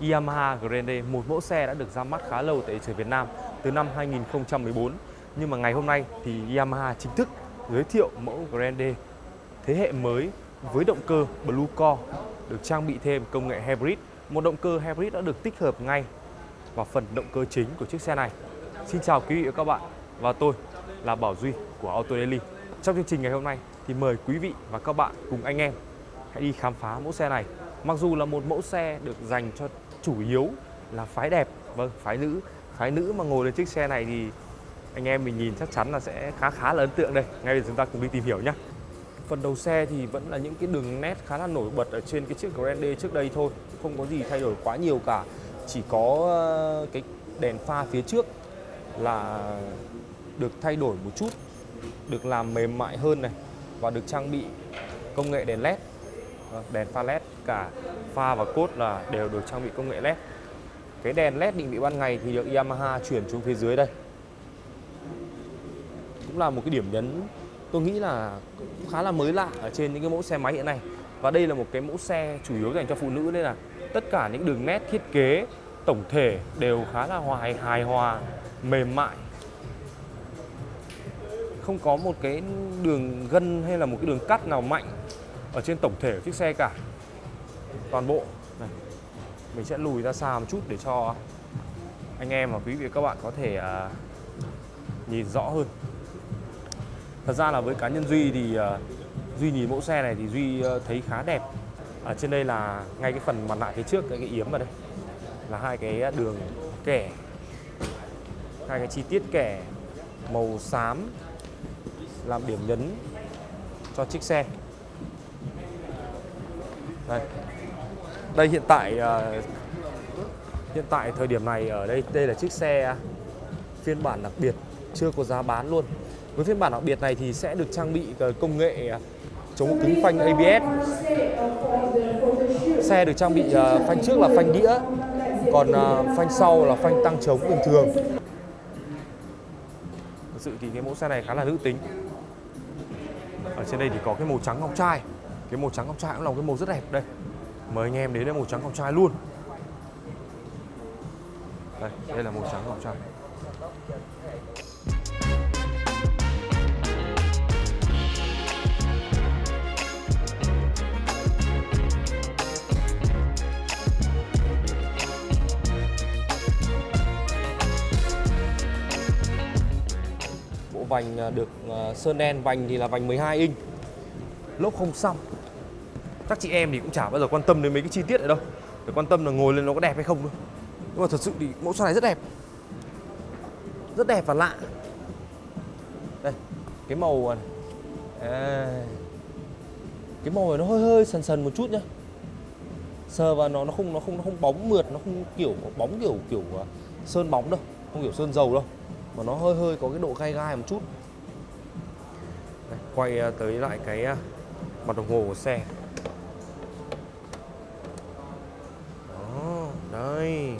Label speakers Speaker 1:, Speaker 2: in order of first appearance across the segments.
Speaker 1: Yamaha Grande, một mẫu xe đã được ra mắt khá lâu tại thị trường Việt Nam từ năm 2014. Nhưng mà ngày hôm nay thì Yamaha chính thức giới thiệu mẫu Grande thế hệ mới với động cơ Blue Core được trang bị thêm công nghệ hybrid. Một động cơ hybrid đã được tích hợp ngay vào phần động cơ chính của chiếc xe này. Xin chào quý vị và các bạn và tôi là Bảo Duy của Auto Daily. Trong chương trình ngày hôm nay thì mời quý vị và các bạn cùng anh em hãy đi khám phá mẫu xe này. Mặc dù là một mẫu xe được dành cho chủ yếu là phái đẹp, vâng, phái nữ. Phái nữ mà ngồi lên chiếc xe này thì anh em mình nhìn chắc chắn là sẽ khá khá là ấn tượng đây. Ngay bây giờ chúng ta cùng đi tìm hiểu nhé. Phần đầu xe thì vẫn là những cái đường nét khá là nổi bật ở trên cái chiếc Grande trước đây thôi, không có gì thay đổi quá nhiều cả. Chỉ có ờ, cái đèn pha phía trước là được thay đổi một chút, được làm mềm mại hơn này và được trang bị công nghệ đèn led, Vâng, đèn pha led cả pha và cốt là đều được trang bị công nghệ led. Cái đèn led định vị ban ngày thì được Yamaha chuyển xuống phía dưới đây. Cũng là một cái điểm nhấn tôi nghĩ là cũng khá là mới lạ ở trên những cái mẫu xe máy hiện nay. Và đây là một cái mẫu xe chủ yếu dành cho phụ nữ nên là tất cả những đường nét thiết kế tổng thể đều khá là hoài hài hòa, mềm mại. Không có một cái đường gân hay là một cái đường cắt nào mạnh ở trên tổng thể của chiếc xe cả. Toàn bộ này. Mình sẽ lùi ra xa một chút để cho anh em và quý vị các bạn có thể uh, nhìn rõ hơn. Thật ra là với cá nhân Duy thì uh, Duy nhìn mẫu xe này thì Duy uh, thấy khá đẹp. Ở trên đây là ngay cái phần mặt nạ phía trước cái, cái yếm vào đây là hai cái đường kẻ hai cái chi tiết kẻ màu xám làm điểm nhấn cho chiếc xe đây. Đây, hiện tại ờ, hiện tại thời điểm này ở đây đây là chiếc xe phiên bản đặc biệt, chưa có giá bán luôn. Với phiên bản đặc biệt này thì sẽ được trang bị ờ, công nghệ chống cứng phanh ABS xe được trang bị ờ, phanh trước là phanh đĩa, còn phanh sau là phanh tăng chống bình thường. Thực sự thì cái mẫu xe này khá là nữ tính. Ở trên đây thì có cái màu trắng ngọc trai cái màu trắng ngọc trai cũng là một cái màu rất đẹp đây. Mời anh em đến đây màu trắng ngọc trai luôn. Đây đây là màu trắng ngọc trai. Bộ vành à, được à, sơn đen, vành thì là vành 12 inch. Lốp không xăm các chị em thì cũng chả bao giờ quan tâm đến mấy cái chi tiết này đâu. Để quan tâm là ngồi lên nó có đẹp hay không thôi. Nhưng mà thật sự thì mẫu xe này rất đẹp. Rất đẹp và lạ. Đây cái màu này. À, cái màu này nó hơi hơi sần sần một chút nhá. Sờ vào nó nó không nó không nó không bóng mượt nó không kiểu bóng kiểu kiểu à, sơn bóng đâu. Không kiểu sơn dầu đâu. Mà nó hơi hơi có cái độ gai gai một chút. Đây, quay à, tới lại cái à, mặt đồng hồ của xe. Đây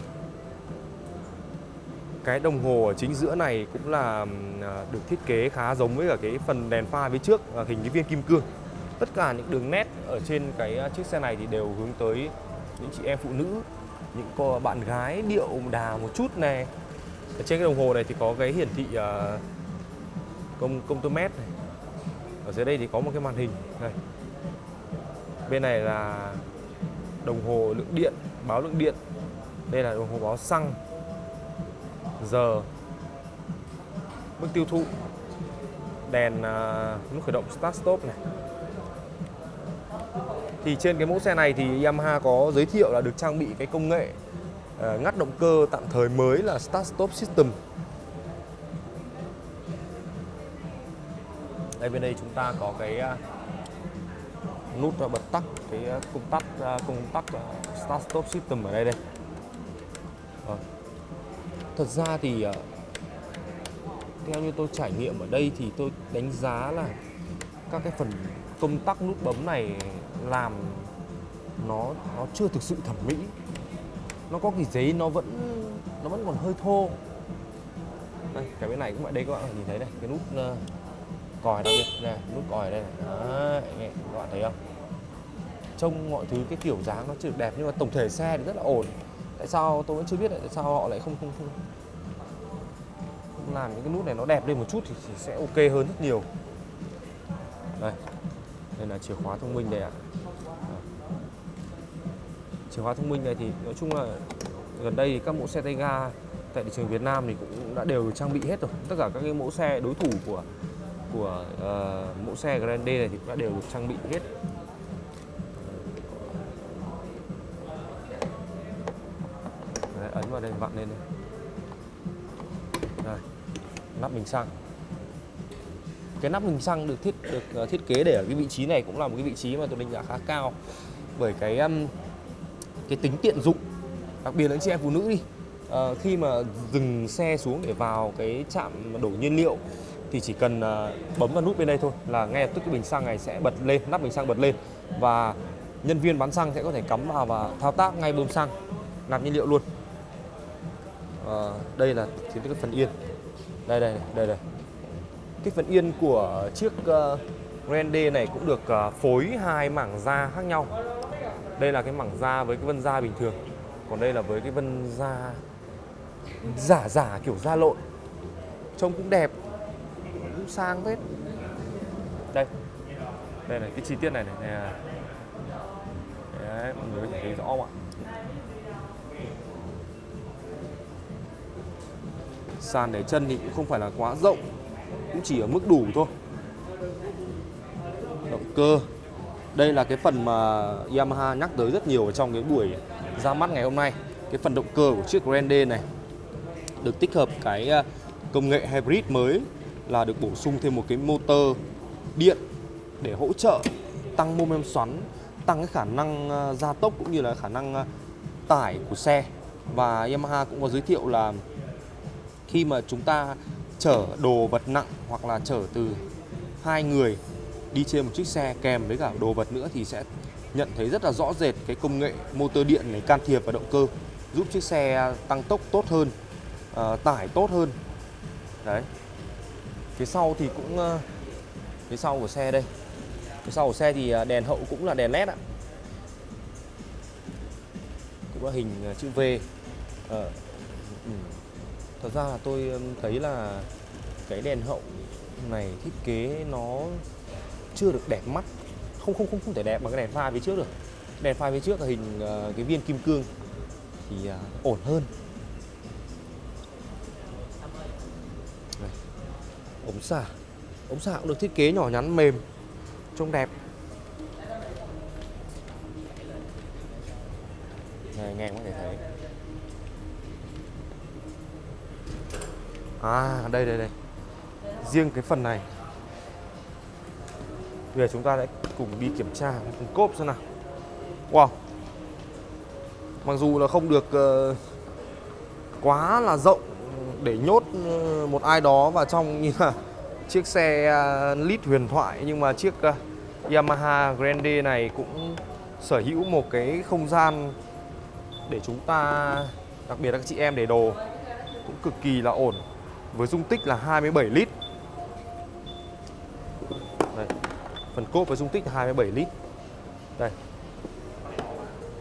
Speaker 1: cái đồng hồ ở chính giữa này cũng là à, được thiết kế khá giống với cả cái phần đèn pha phía trước à, hình cái viên kim cương. Tất cả những đường nét ở trên cái à, chiếc xe này thì đều hướng tới những chị em phụ nữ, những cô bạn gái điệu đà một chút này ở trên cái đồng hồ này thì có cái hiển thị công công tơ mét này. Ở dưới đây thì có một cái màn hình này. bên này là đồng hồ lượng điện, báo lượng điện đây là đồng hồ báo xăng giờ mức tiêu thụ đèn à, uh, nút khởi động start stop này. Thì trên cái mẫu xe này thì Yamaha có giới thiệu là được trang bị cái công nghệ uh, ngắt động cơ tạm thời mới là start stop system. Đây bên đây chúng ta có cái uh, nút bật tắt cái công tắc công tắc start stop system ở đây đây. Vâng. thật ra thì à, theo như tôi trải nghiệm ở đây thì tôi đánh giá là các cái phần công tắc nút bấm này làm nó nó chưa thực sự thẩm mỹ. Nó có cái giấy nó vẫn nó vẫn còn hơi thô. Đây, cái bên này cũng vậy. Đây các bạn nhìn thấy này cái nút ờ, còi đặc biệt này nút còi đây này. Đấy, nghe, các bạn thấy không? Trông mọi thứ cái kiểu dáng nó chưa được đẹp nhưng mà tổng thể xe thì rất là ổn tại sao tôi vẫn chưa biết tại sao họ lại không không không, làm những cái nút này nó đẹp lên một chút thì sẽ ok hơn rất nhiều. Đây đây là chìa khóa thông minh đây ạ. Chìa khóa thông minh này thì nói chung là gần đây thì các mẫu xe tay ga tại thị trường Việt Nam thì cũng đã đều trang bị hết rồi. Tất cả các cái mẫu xe đối thủ của của uh, mẫu xe Grande này thì cũng đã đều được trang bị hết. Nắp bình xăng. Cái nắp bình xăng được thiết được ờ, thiết kế để ở cái vị trí này cũng là một cái vị trí mà tôi đánh giá khá cao bởi cái cái tính tiện dụng đặc biệt là anh chị em phụ nữ đi. À, khi mà dừng xe xuống để vào cái trạm đổ nhiên liệu thì chỉ cần à, bấm vào nút bên đây thôi là ngay lập tức cái bình xăng này sẽ bật lên nắp bình xăng bật lên và nhân viên bán xăng sẽ có thể cắm vào và thao tác ngay bơm xăng nạp nhiên liệu luôn. À, đây là chính cái phần yên đây đây đây đây. Cái phần yên của chiếc uh, Grande này cũng được uh, phối hai mảng da khác nhau. Đây là cái mảng da với cái vân da bình thường. Còn đây là với cái vân da giả giả kiểu da lộn. Trông cũng đẹp cũng sang hết đây. Đây này cái chi tiết này này, này. À. Đấy, mọi người có thể thấy rõ không ạ? Sàn để chân thì cũng không phải là quá rộng, cũng chỉ ở mức đủ thôi. Động cơ. Đây là cái phần mà Yamaha nhắc tới rất nhiều ở trong cái buổi ra mắt ngày hôm nay. Cái phần động cơ của chiếc Grande này được tích hợp cái à, công nghệ hybrid mới là được bổ sung thêm một cái motor điện để hỗ trợ tăng mô men xoắn, tăng cái khả năng à, gia tốc cũng như là khả năng à, tải của xe. Và Yamaha cũng có giới thiệu là khi mà chúng ta chở đồ vật nặng hoặc là chở từ hai người đi trên một chiếc xe kèm với cả đồ vật nữa thì sẽ nhận thấy rất là rõ rệt cái công nghệ motor điện này can thiệp vào động cơ giúp chiếc xe tăng tốc tốt hơn uh, tải tốt hơn. Đấy. Phía sau thì cũng uh, phía sau của xe đây. Phía sau của xe thì ờ, đèn hậu cũng là đèn led ạ. Cũng là hình chữ V. Uh thật ra là tôi thấy là cái đèn hậu này thiết kế nó chưa được đẹp mắt. Không không không không thể đẹp bằng cái đèn pha phía trước được. Đèn pha phía trước là hình uh, cái viên kim cương thì uh, ổn hơn. Đây. ống xả. Ống xả cũng được thiết kế nhỏ nhắn mềm trông đẹp. Này, nghe có thể thấy. À đây đây đây. Riêng cái phần này. Bây giờ chúng ta sẽ cùng đi kiểm tra cùng cốp xem nào. Wow. Mặc dù là không được uh, quá là rộng để nhốt ờ, một ai đó vào trong như là chiếc xe uh, lít huyền thoại Nhưng mà chiếc uh, Yamaha Grande này cũng sở hữu một cái không gian để chúng ta đặc biệt là các chị em để đồ cũng cực kỳ là ổn với dung tích là 27 lít. Đây, phần cốp với dung tích 27 lít. Đây.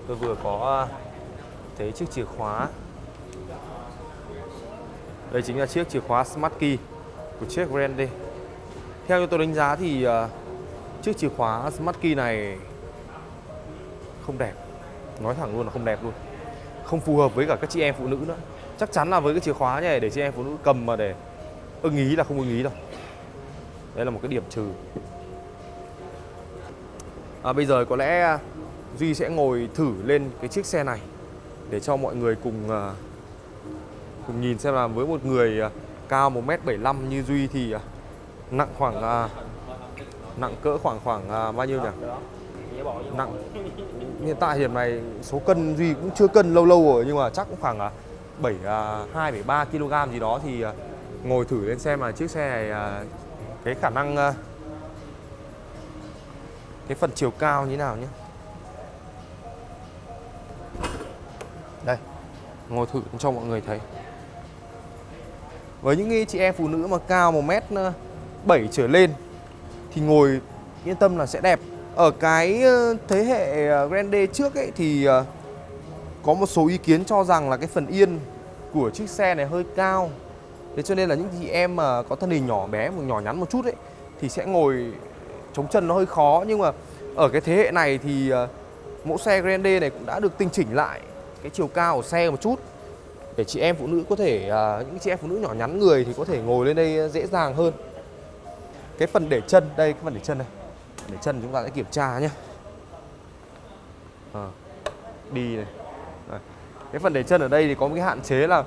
Speaker 1: Tôi vừa có à, thấy chiếc chìa khóa. Đây chính là chiếc chìa khóa Smart Key của chiếc Grand theo như tôi đánh giá thì à, chiếc chìa khóa Smart Key này không đẹp. Nói thẳng luôn là không đẹp luôn. Không phù hợp với cả các chị em phụ nữ nữa chắc chắn là với cái chìa khóa này để chị em phụ nữ cầm mà để ưng ý là không ưng ý đâu. Đây là một cái điểm trừ. À, bây giờ có lẽ à, Duy sẽ ngồi thử lên cái chiếc xe này để cho mọi người cùng à, cùng nhìn xem là với một người à, cao 1m75 như Duy thì nặng khoảng nặng cỡ khoảng khoảng bao nhiêu nhỉ? Nặng. Hiện tại điểm này số cân Duy cũng chưa cân lâu lâu rồi nhưng mà chắc cũng khoảng 7 2 3 kg gì đó thì à, ngồi thử lên xem là chiếc xe này à, cái khả năng à, cái phần chiều cao như thế nào nhé. Đây ngồi thử cho mọi người thấy. Với những chị em phụ nữ mà cao 1m7 trở lên thì ngồi yên tâm là sẽ đẹp. Ở cái thế hệ Grande trước ấy thì ờ,
Speaker 2: có một số ý kiến cho rằng là cái phần yên của chiếc xe này hơi cao. Thế cho nên là những chị em mà có thân hình nhỏ bé một nhỏ nhắn một chút ấy thì sẽ ngồi chống chân nó hơi khó. Nhưng mà ở cái thế hệ này thì ờ, mẫu xe Grande này cũng đã được tinh chỉnh lại cái chiều cao của xe một chút. Để chị em phụ nữ có thể ờ, những chị em phụ nữ nhỏ nhắn người thì có thể ngồi lên đây ờ, dễ dàng hơn. Cái phần để chân đây cái phần để chân này. Để chân chúng ta sẽ kiểm tra nhé. À, đi này cái phần để chân ở đây thì có một cái hạn chế là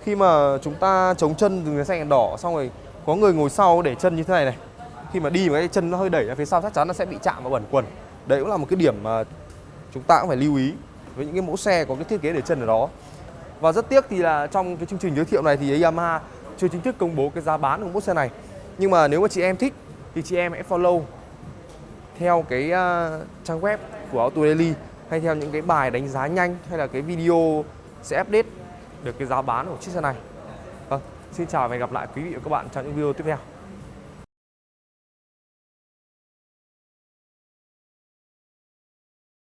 Speaker 2: khi mà chúng ta chống chân dừng cái xanh đèn đỏ xong rồi có người ngồi sau để chân như thế này này. Khi mà đi mà cái chân nó hơi đẩy ra phía sau chắc chắn nó sẽ bị chạm vào bẩn quần. Đấy cũng là một cái điểm mà chúng ta cũng phải lưu ý với những cái mẫu xe có cái thiết kế để chân ở đó. Và rất tiếc thì là trong cái chương trình giới thiệu này thì Yamaha chưa chính thức công bố cái giá bán của mẫu xe này. Nhưng mà nếu mà chị em thích thì chị em hãy follow theo cái uh, trang web của Auto Daily hay theo những cái bài đánh giá nhanh hay là cái video sẽ update được cái giá bán của chiếc xe này. Vâng, xin chào và hẹn gặp lại quý vị và các bạn trong những video tiếp theo.